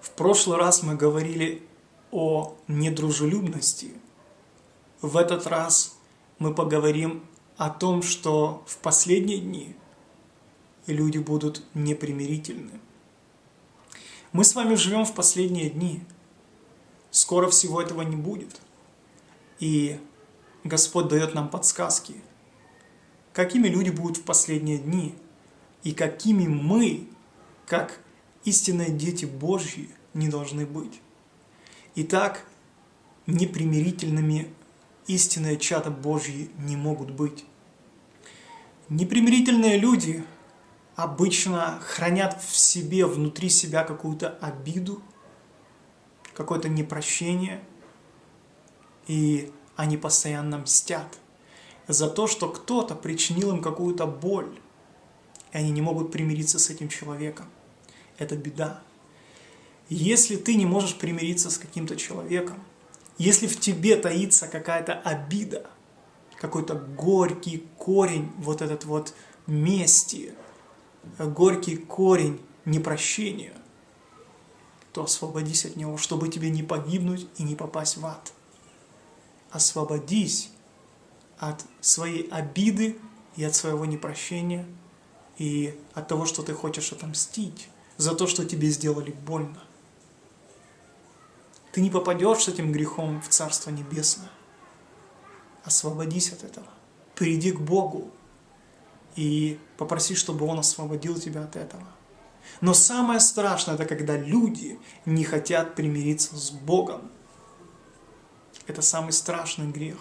В прошлый раз мы говорили о недружелюбности. В этот раз мы поговорим о том, что в последние дни люди будут непримирительны. Мы с вами живем в последние дни. Скоро всего этого не будет. И Господь дает нам подсказки, какими люди будут в последние дни, и какими мы, как истинные дети Божьи, не должны быть. Итак, непримирительными истинные чада Божьи не могут быть. Непримирительные люди обычно хранят в себе, внутри себя какую-то обиду, какое-то непрощение, и они постоянно мстят за то, что кто-то причинил им какую-то боль, и они не могут примириться с этим человеком. Это беда. Если ты не можешь примириться с каким-то человеком, если в тебе таится какая-то обида, какой-то горький корень, вот этот вот мести, горький корень непрощения, то освободись от него, чтобы тебе не погибнуть и не попасть в ад. Освободись от своей обиды и от своего непрощения, и от того, что ты хочешь отомстить за то, что тебе сделали больно. Ты не попадешь с этим грехом в Царство Небесное. Освободись от этого. Приди к Богу и попроси, чтобы Он освободил тебя от этого. Но самое страшное, это когда люди не хотят примириться с Богом. Это самый страшный грех.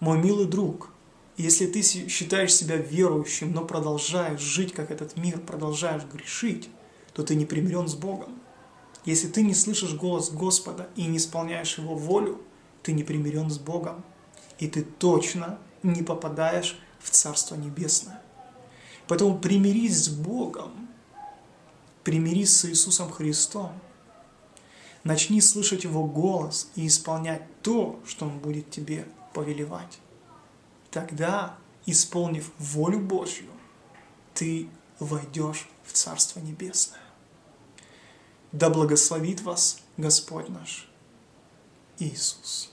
Мой милый друг, если ты считаешь себя верующим, но продолжаешь жить, как этот мир, продолжаешь грешить, то ты не примирен с Богом. Если ты не слышишь голос Господа и не исполняешь Его волю, ты не примирен с Богом. И ты точно не попадаешь в Царство Небесное. Поэтому примирись с Богом, примирись с Иисусом Христом, начни слышать Его голос и исполнять то, что Он будет тебе повелевать. Тогда, исполнив волю Божью, ты войдешь в Царство Небесное. Да благословит вас Господь наш Иисус.